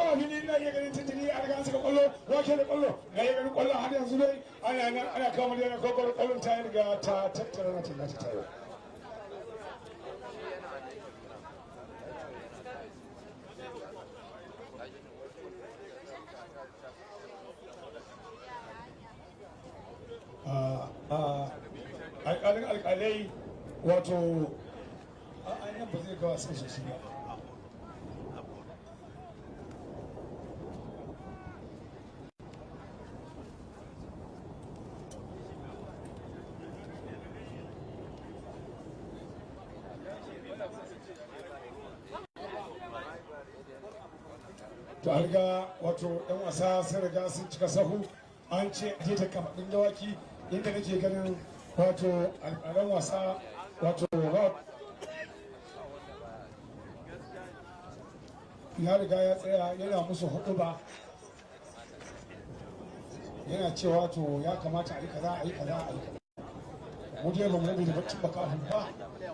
kwallo a fili ina iya ganin tintini a riga suka kwallo wake da kwallo na iya ganin kwallo har yanzu dai ana nan ana kama da yana kokoro kwallon ta riga ta tattara na tilla ta tayo alƙalin alƙalai wato a nan ba zai gawa sai sosai ba wato yan wasa sun riga sun cika sahu. An ce je ta kafaɗin dawaki inda nake ganin wato alƙalan wasa wato rob ya riga ya tsaya yana musu huɗu ba yana cewa to ya kamata a yi kaza a yi kaza a yi kaza. Mu je ba mu rabe da baccin baka ba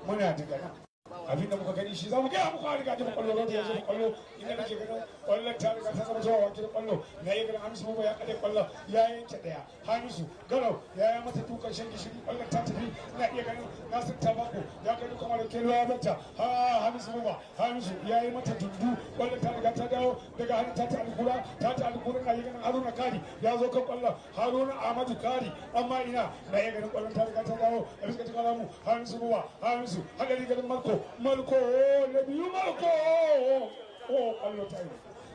muna daga nan abin da muka gani shi za mu gaya muku a riga jin ƙwallo da yanzu da ƙwallo. Inda nake ganin ƙwallon ta riga ta zama zuwa wakil ƙwallo. Na yi ganin hamisu mamba ya kade ƙwallo ya yanke ɗaya hamisu garau ya yi mata dukan shan gishiri ƙwallon ta tafi. Ina iya ganin nasir tabako ya kai dukan wani kelo ya bata ha hamisu mamba hamisu ya yi mata dundu. Kwallon ta riga ta dawo daga hannun ta ta alkura ta ta alkura na yi ganin haruna kari ya zo kan ƙwallon. Haruna ahmadu kari amma ina na iya ganin ƙwallon ta riga ta dawo. A bisa ta kalamu hamisu mamba hamisu hadari ganin marko. Malko na biyu malko o ƙwallo ta yi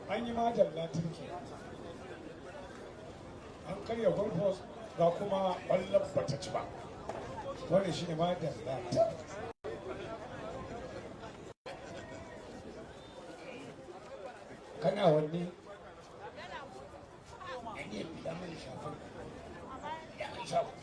an yi majalla turki an karya golfos ga kuma ƙwallon bata ci ba wani shi ne majalla kana wanne ne ya mai shafin ya mai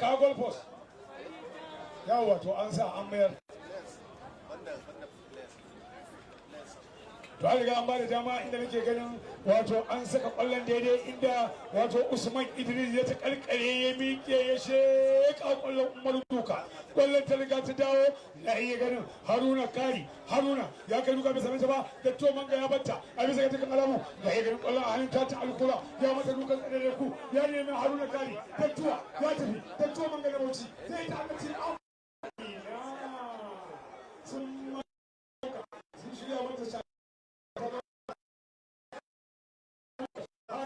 kawo golfos. Yawa to an sa an mayar. Riga an ba da dama inda nake ganin wato an saka ƙwallon daidai inda wato usman idris ya ta karkare ya miƙe ya sheka ƙwallon umar duka. Kwallon ta riga ta dawo na iya ganin haruna kari. Haruna ya kai duka bisa mata ba da to manga ya batta a bisa ga takan alamu. Na iya ganin ƙwallon a hannun ta ta alkula ya mata dukan tsadare ku ya nemi haruna kari. Tattuwa ya tafi tattuwa manga na bauchi. Zai ta amince sun sun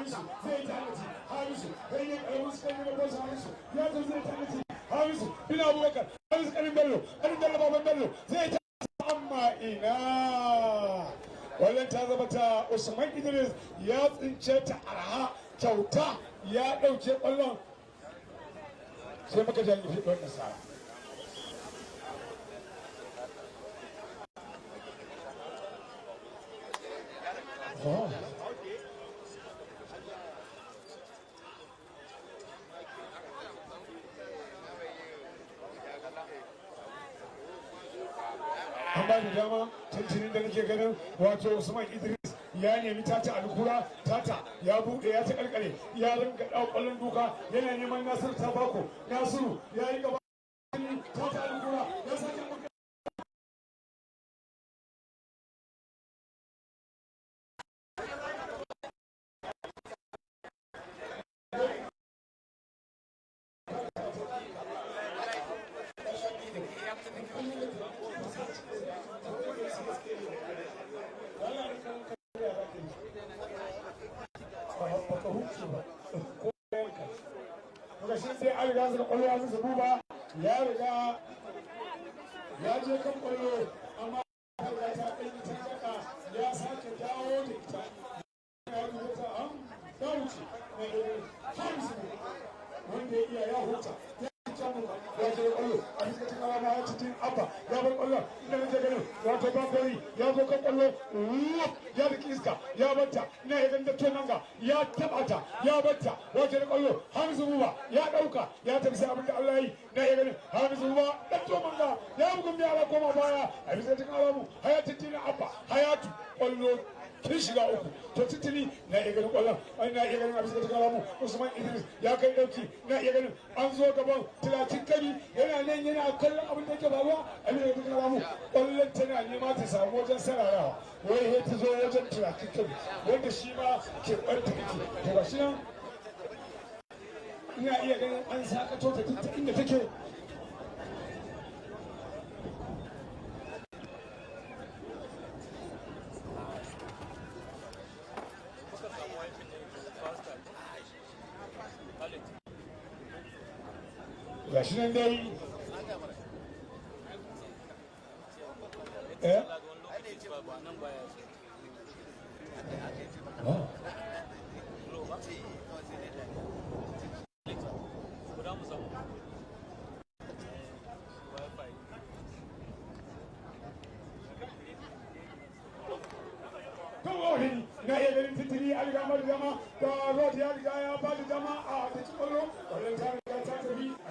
Hamisu zai tanaji Hamisu kai ne ƙaramin su yi masa Hamisu ya zo zai tanaji Hamisu bin Abubakar Hamisu kanin Bello kanin Bello baban Bello. Zai tanaji amma ina. Wannan ta zama ta Usman Idris ya tsince ta arha kyauta ya ɗauke ƙwallon. Sai muka janye fi ɗan nasara Oh. Dama tuntunin da nake ganin wato usman idris ya nemi tata alkura tata ya buɗe ya ta karkare ya ringa ɗau ƙwallon duka yana neman nasiru tabako. Nasiru ya yi gaba. ƙwarya ya zubu ba. Ya riga ya je kan ƙwarya ya bugun biya ala koma baya a bisa cikin alamu hayatu tina abba hayatu. Kwallo kin shiga uku to titini na iya ganin ƙwallon na iya ganin da ta mu usman idris ya kai ɗauki na iya ganin an zo gaban talatin kari yana nan yana kallon abin da ke faruwa abin da ta mu ƙwallon tana nema ta samu wajen sararawa wai ya ta zo wajen talatin kari wanda shi ma ke ɓarta kake to ga shi nan ina iya ganin an sakato ta duk inda take ga shi nan dai. Eh? Kawai na iya ganin titiri a riga ya ba da dama a da ci ƙwallo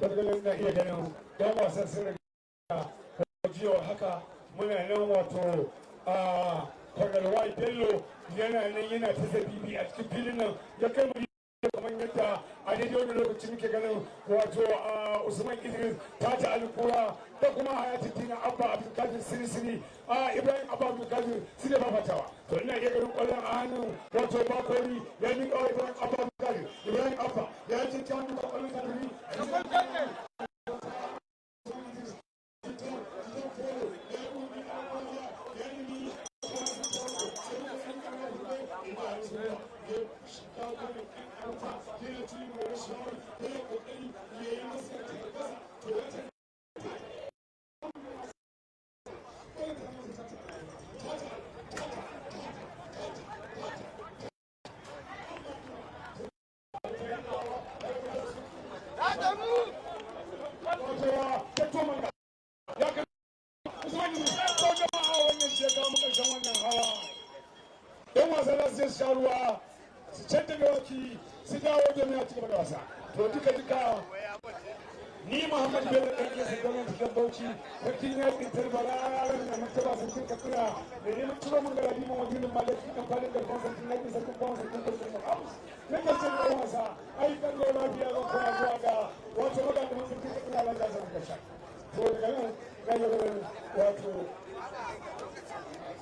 tattalin na iya ganin yan wasan sun riga jiya haka muna nan wato a kwagalwai bello yana nan yana ta zabibi a cikin filin nan ya kai mu kamar yadda a daidai wani lokaci muke ganin wato a usman idris ta ta alkura da kuma hayati tina abba abdulkadir sirisiri a ibrahim abba abdulkadir su ne fafatawa to ina iya ganin ƙwallon a hannun wato bakori ya kawai ibrahim abba Ibrahim Abba ya ce ta duka a sa da ni.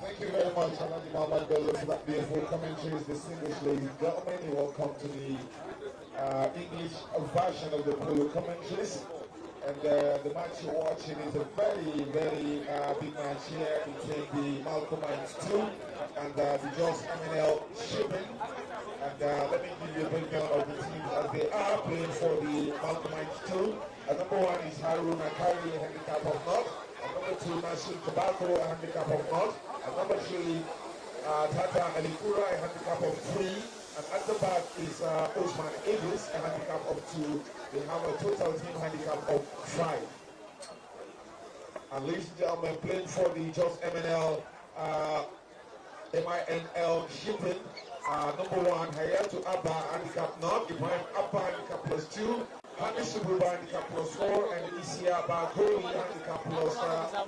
Thank you very much, Muhammad Bello, for that beautiful commentary. Distinguished ladies and gentlemen, welcome to the uh, English version of the polo commentaries. And uh, the match you're watching is a very, very uh, big match here between the Malcolm Mines 2 and uh, the Jos MNL Shipping. And uh, let me give you a breakdown of the teams as they are playing for the Malcolm Mines 2. Uh, number one is Haruna Kari, a handicap of North. And number two, Nasir Tobacco, a handicap of North. And number three, uh, Tata Alikura, a handicap of three. And at the back is Osman Idris, a handicap of two. They have a total team handicap of five. And ladies and gentlemen, playing for the Jos MNL, uh, MINL Shipping, uh, number one, Hayatu Abba, handicap not, Ibrahim Abba, handicap plus two, Hamisu Buba, handicap plus four, and Isia Bagoli, handicap plus uh,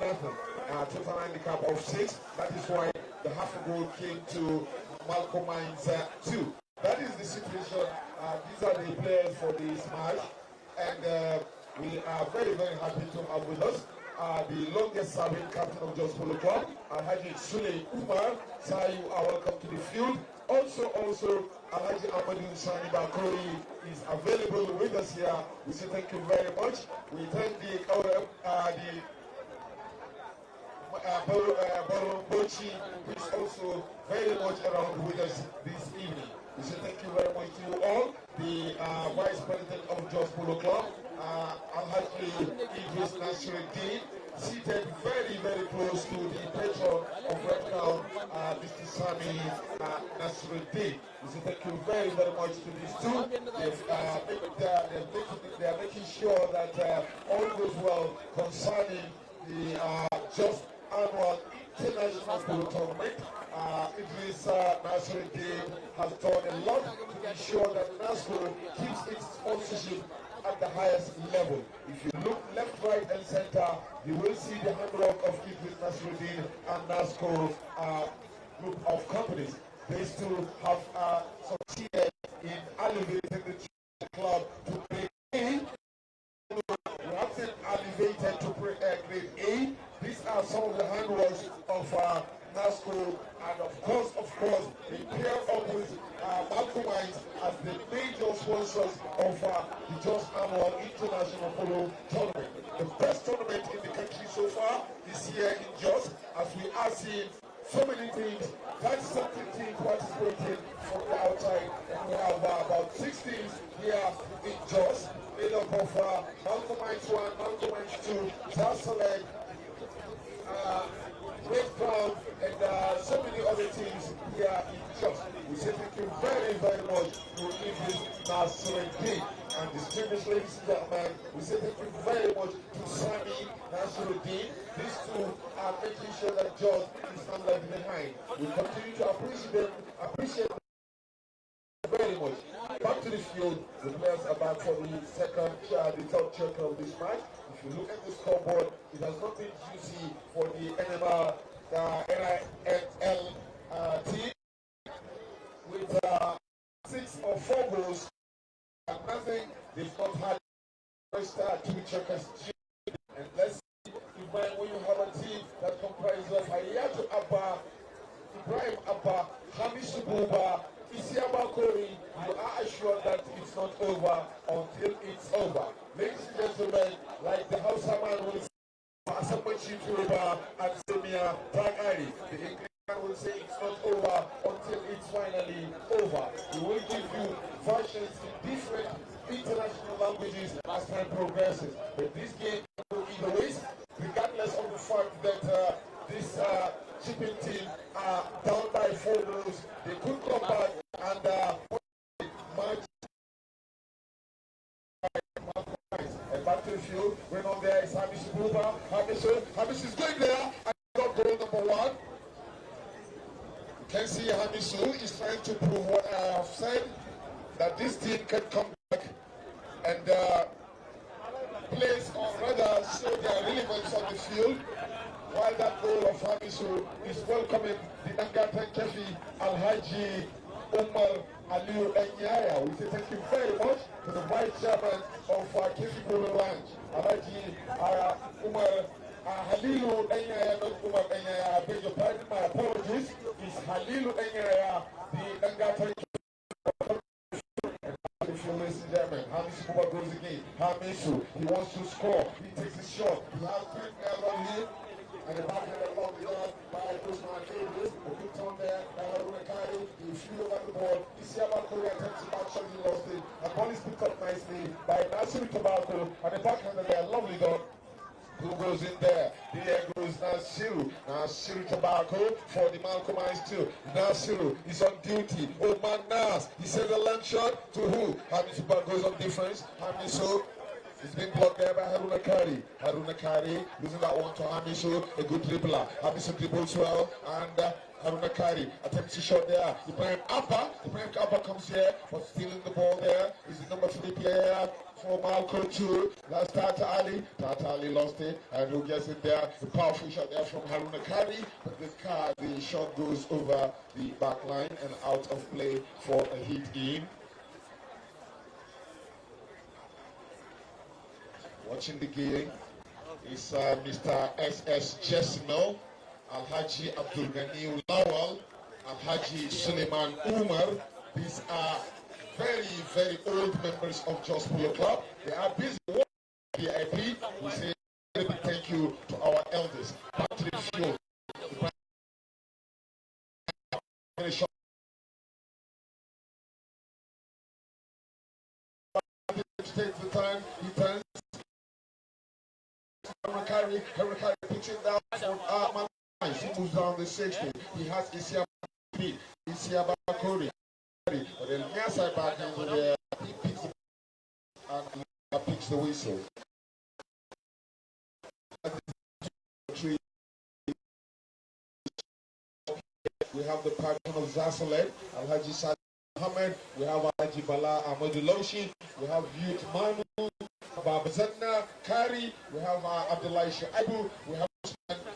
nothing. Uh, total handicap of six. That is why the half goal came to Malcolm Mines uh, two. That is the situation. Uh, these are the players for this match. And uh, we are very, very happy to have with us uh, the longest serving captain of Jos Polo Club, Alhaji Sule Umar. Sir, you are welcome to the field. Also, also, Alhaji Amadou Sani Bakori is available with us here. We say thank you very much. We thank the, uh, the uh, Baron Bauchi, who is also very much around with us this evening. We say thank you very much to you all. The uh, Vice President of Jos Polo Club, uh, Alhaji Idris Nasruddin, seated very, very close to the patron of Red Crown, uh, Mr. Sami uh, Nasruddin. We say thank you very, very much to these two. They've, uh, they're, making, they're making sure that uh, all goes well concerning the uh, Jos annual international tournament. Uh, uh, Nasruddin has done a lot to ensure that NASCO keeps its sponsorship at the highest level. If you look left, right, and center, you will see the handwork of Idris Nasruddin and NASCO uh, group of companies. They still have uh, succeeded in elevating the club to been elevated to uh, grade A. These are some of the handworks of uh, NASCO, and of course, of course, they pair up with uh, Mines as the major sponsors of uh, the Jos Annual International Polo Tournament. The best tournament in the country so far is here in Jos as we are seeing so many teams, 30 something teams participating from the outside, and we have uh, about six teams here in Jos, made up of uh, Malcolm Mines 1, Malcolm 2, Zasselek, uh, Red Crown, and uh, so many other teams here in Jos. We say thank you very, very much to Idris Nasruddin. And distinguished ladies and gentlemen, we say thank you very much to Sami Nasruddin. These two are making sure that Jos is not left behind. We continue to appreciate them, appreciate them very much. Back to the field, the players are back for the second, uh, the third check of this match. If you look at the scoreboard, it has not been juicy for the NMR, uh, NIL uh, team with uh, six or four goals and nothing. They've not had first uh, two chukkers. And let's see if when, when you have a team that comprises of Hayatu Abba, Ibrahim Abba, Hamish Buba, Isiaba Kori, you are assured that it's not over until it's over. Ladies and gentlemen, like the Hausa man will say, Asamochi Turuba and Semia Tagari, the Englishman will say it's not over until it's finally over. We will give you versions in different international languages as time progresses. But this game will go either ways, regardless of the fact that uh, this uh, shipping team are down by four goals. They could come back and uh, match and back to the field. When on there is Hamish Buba. Hamish, Hamish is going there and got goal number one. You can see Hamisu is trying to prove what I have said, that this team can come back and uh, place or rather show their relevance on the field while that goal of Hamisu is welcoming the Angatan Kefi Alhaji Umar Aliu Enyaya. We say thank you very much to the vice chairman of uh, Kefi Ranch, Alhaji uh, Umar uh, Halilu Enyaya, not Umar Enyaya. I beg your pardon, my apologies. It's Halilu Enyaya, the gentlemen, Hamisu Buba goes again. Hamisu. He wants to score. He takes a shot. He has three players on him. And the backhand along the yard by Usman Davis. A good turn there Haruna Kari. He flew over the ball. Isiaba Kori attempts to back shot. He lost it. And ball is picked up nicely by Nasiru Tobacco. And the backhand there, lovely done. Who goes in there? There goes Nasiru. Nasiru Tobacco for the Malcolm Eyes too. Nasiru is on duty. Oh man, Nas. He sends a long shot to who? Hamisu goes on defense. Hamisu it's been blocked there by Haruna Kari. Haruna Kari losing that one to Hamisu, a good dribbler. Hamisu dribbles well, and uh, Haruna Kari attempts to shot there. Ibrahim Abba, Ibrahim Abba comes here, but stealing the ball there. Is the number three player for Malcolm too. That's Tata Ali. Tata Ali lost it, and who gets it there? The powerful shot there from Haruna Kari, but the car, the shot goes over the back line and out of play for a hit in. Watching the game is uh, Mr. S.S. Jesmel, Alhaji Abdul Ghani Lawal, Alhaji Suleiman Umar. These are very, very old members of Jos Polo Club. They are busy VIP. We say a big thank you to our elders. The field. Takes the time, he turns Harakari, Harakari puts it down for uh, Man He moves down the 60. He has Isiaba B, Isiaba Kori. But then side back into there, he picks the and picks the whistle. We have the patron of Zasalet, Alhaji Saad Muhammad. We have Alhaji Bala Ahmadu Loshi. We have Youth Manu. Baba Zanna, Kari, we have uh, Abdullah Shaibu, we have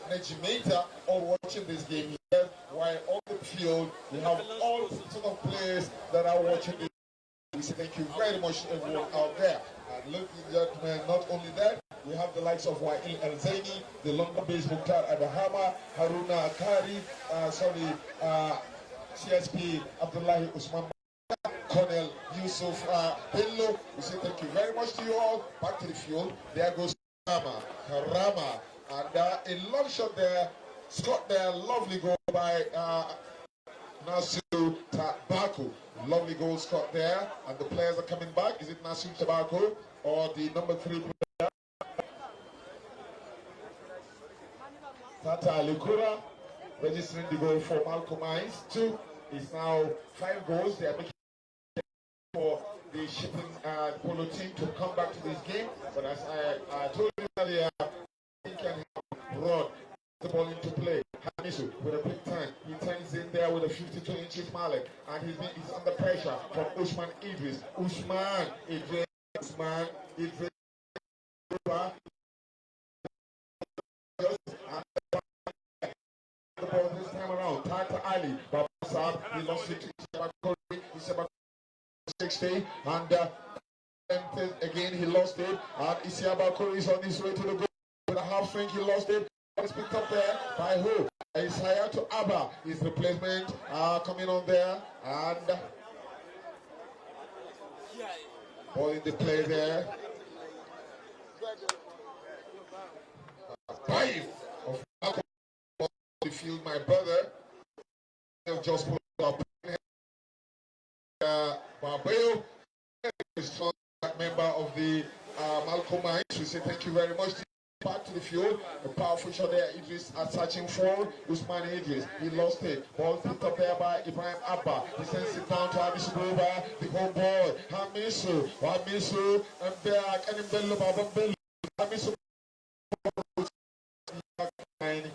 Najimata all watching this game here. While on the field, we have all sort of players that are watching this. We say thank you very much to everyone out there. And ladies and gentlemen, not only that, we have the likes of Wa'il El Zaini, the London based Mukhtar Adahama, Haruna Kari, uh, sorry, uh, CSP Abdullahi Usman Colonel Yusuf uh. We say thank you very much to you all. Back to the field. There goes Karama. Karama. And uh, a long shot there. Scott there. Lovely goal by uh, Nasiru Tabako. Lovely goal Scott there. And the players are coming back. Is it Nasu Tabako or the number three player? Tata Alikura registering the goal for Malcolm. Two is now five goals. They are making for the shipping uh, polo team to come back to this game. But as I, I told you earlier, he can run the ball into play. Hamisu with a big turn. He turns in there with a 52 inches mallet. And he's, he's under pressure from Usman Idris. Usman Idris. Usman Idris. The ball this time around. Tata Ali. Babasab. He lost it to. 60 and uh, again he lost it. And Isiaba Kuri is on his way to the goal. With a half swing he lost it. It's picked up there by who? Isaiah to Abba. His replacement uh, coming on there. And ball in the play there. Five of the field my brother. Just put up uh, Barbeo, strong member of uh, Malcolm Mines. We say thank you very much. Back to the field, a powerful shot there. Idris are searching for Usman Idris. He lost it. Ball picked up there by Ibrahim Abba. He sends it down to Hamisu Boba. The home ball. Hamisu, Hamisu, and back. And Bello Baba Bello. Hamisu. And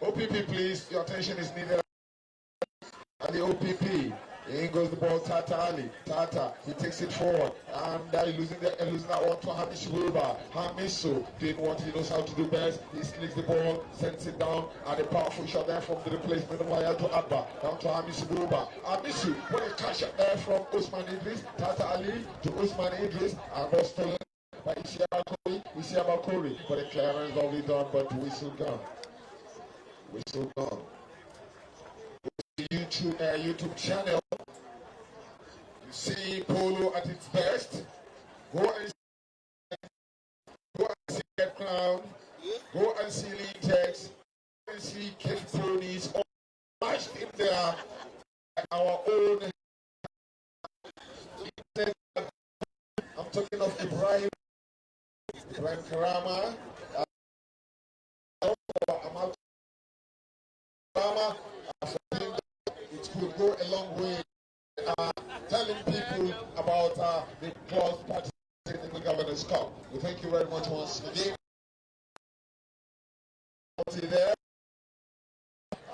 OPP, please. Your attention is needed. And the OPP. In goes the ball, Tata Ali. Tata, he takes it forward. And uh, losing, the, losing that one to Hamish Wilba. Hamisu doing what he knows how to do best. He slicks the ball, sends it down. And a powerful shot there from the replacement of Hayatu Abba. Down to Hamish Wilba. Hamisu, what a catch up there from Usman Idris. Tata Ali to Usman Idris. And was stolen by Isiaba Kori. Isiaba Kori. But the clearance already done, but whistle gone. Whistle gone. YouTube, uh, YouTube channel. You see polo at its best. Go and go and see Get Clown. Go and see Lintex. Go and see Kid Ponies. All matched in there. Our own. I'm talking of Ibrahim. Ibrahim Karama. Uh, Amal Karama. Uh, for him, it could go a long way uh, telling people about uh, the club's participating in the Governor's Cup. We thank you very much once again. There.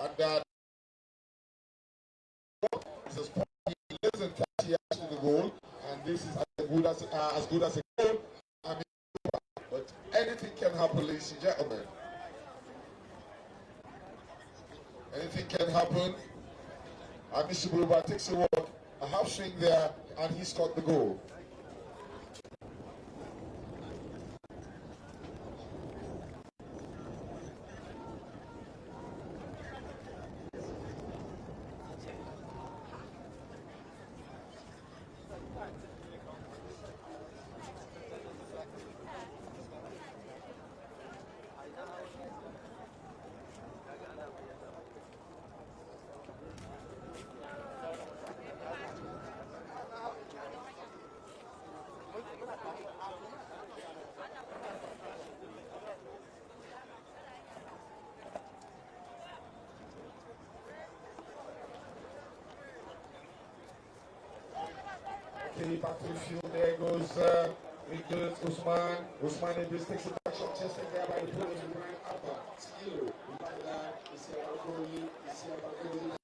And uh, this is probably less than 30 yards to the goal, and this is as good as, uh, as good as a goal. I mean, but anything can happen, ladies and gentlemen. Anything can happen. And Mr. Buluba takes a walk, a half swing there, and he scored the goal. Usman Idris takes back shot, chested there by the. Brian Abba. Skill. Rwanda, Isia Bakoli, Isia Bakoli.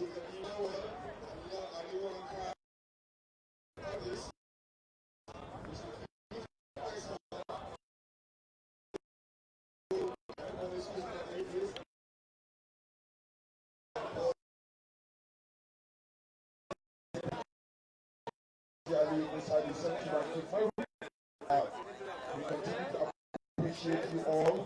We continue to appreciate you all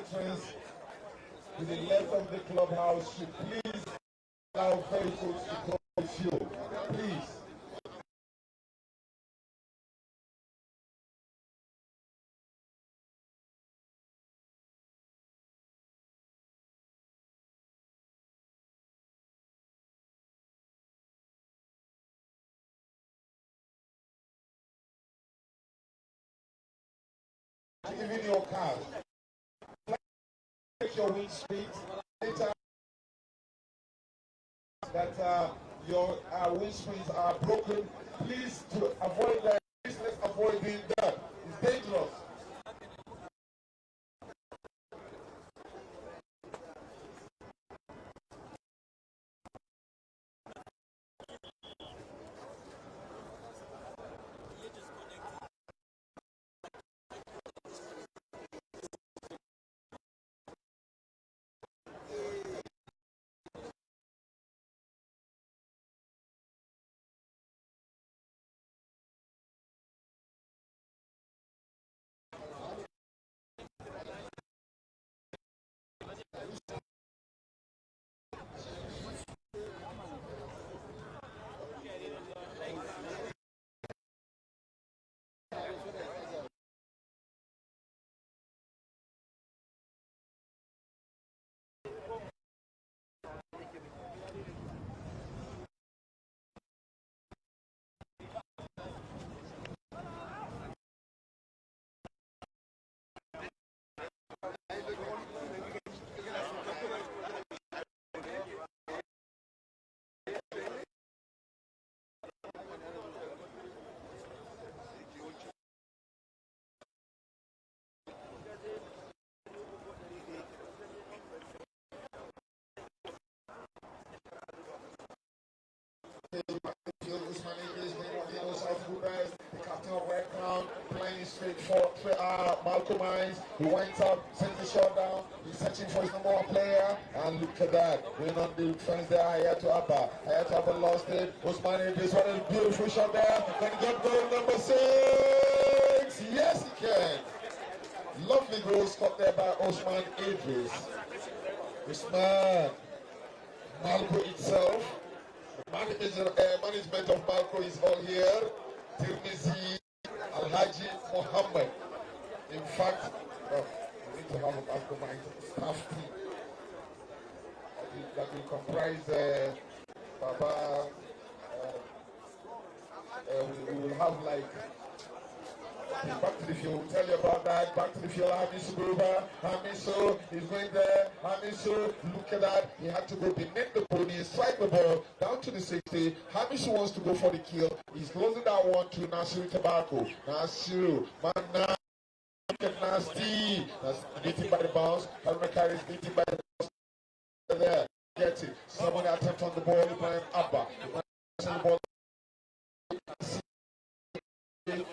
entrance to the left of the clubhouse should please allow vehicles to come with you. Please. Give me your card. Your wind. Later, that uh, your uh, wind screens are broken. Please to avoid that. Please let's avoid doing that. It's dangerous. the captain of Red Crown, playing straight for uh, Malcolm Mines. He went up, sent the shot down. He's searching for his number one player. And look at that. Going on the defense there, Hayatu Abba. Hayatu Abba lost it. Usman Idris, what a beautiful shot there. Can he get goal number six? Yes, he can. Lovely goal scored there by Osman Idris. Usman. Malco itself. Uh, management of Malco is all here. Tirmizi Alhaji Muhammad. In fact, well, we need to have a mastermind staff team that will, comprise uh, Baba. Uh, uh, we, will have like Back to the field, tell you about that. Back to the field, Hamisu Buba. Hamisu is going there. Hamisu, look at that. He had to go beneath the pony, strike the ball down to the 60. Hamisu wants to go for the kill. He's losing that one to Nasiru Tobacco. Nasiru, man, now. Nasty. That's beaten by the bounce. Haruna Kari is beaten by the bounce. There, gets it. Somebody attempt on the ball. Ibrahim Abba. The ball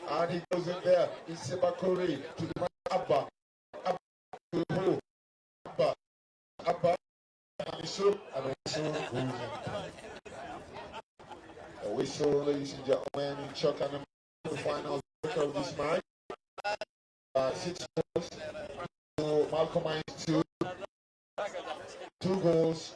and he goes in there. It's Sebakori to the Abba. Abba to who? Abba. Abba. And whistle. And whistle goes in. Whistle, ladies and gentlemen, in Chuck and the final of this match. Six goals. So Malcolm two. Two goals.